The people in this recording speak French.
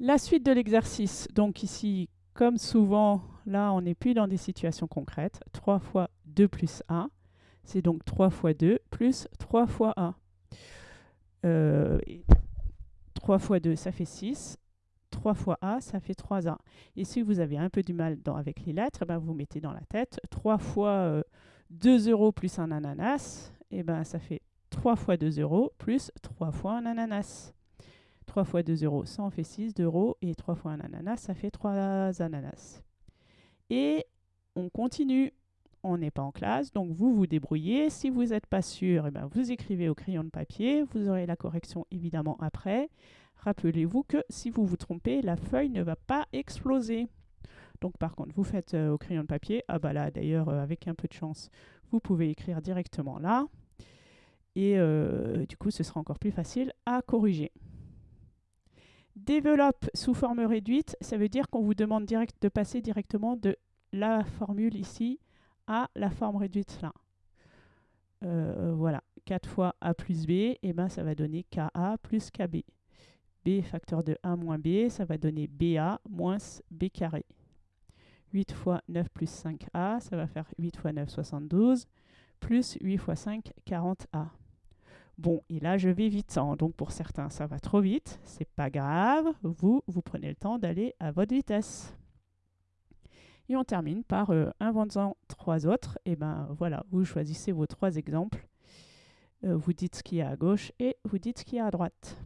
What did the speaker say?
La suite de l'exercice, donc ici, comme souvent, là, on n'est plus dans des situations concrètes. 3 fois 2 plus 1, c'est donc 3 fois 2 plus 3 fois 1. 3 fois 2, ça fait 6. 3 fois A, ça fait 3A. Et si vous avez un peu du mal avec les lettres, eh ben vous mettez dans la tête 3 fois 2 euh, euros plus un ananas, et eh ben ça fait 3 fois 2 euros plus 3 fois un ananas. 3 fois 2 euros, ça en fait 6 euros, et 3 fois un ananas, ça fait 3 ananas. Et on continue. On n'est pas en classe, donc vous vous débrouillez. Si vous n'êtes pas sûr, eh ben vous écrivez au crayon de papier. Vous aurez la correction évidemment après. Rappelez-vous que si vous vous trompez, la feuille ne va pas exploser. Donc par contre, vous faites euh, au crayon de papier. Ah bah là, d'ailleurs, euh, avec un peu de chance, vous pouvez écrire directement là. Et euh, du coup, ce sera encore plus facile à corriger. Développe sous forme réduite, ça veut dire qu'on vous demande de passer directement de la formule ici à la forme réduite là. voilà, 4 fois a plus b, et eh ben ça va donner ka plus kb b facteur de 1 moins b, ça va donner ba moins b carré. 8 fois 9 plus 5a, ça va faire 8 fois 9, 72, plus 8 fois 5, 40a. Bon, et là, je vais vite. Hein. Donc, pour certains, ça va trop vite. C'est pas grave. Vous, vous prenez le temps d'aller à votre vitesse. Et on termine par euh, inventant trois autres. Et ben voilà, vous choisissez vos trois exemples. Euh, vous dites ce qu'il y a à gauche et vous dites ce qu'il y a à droite.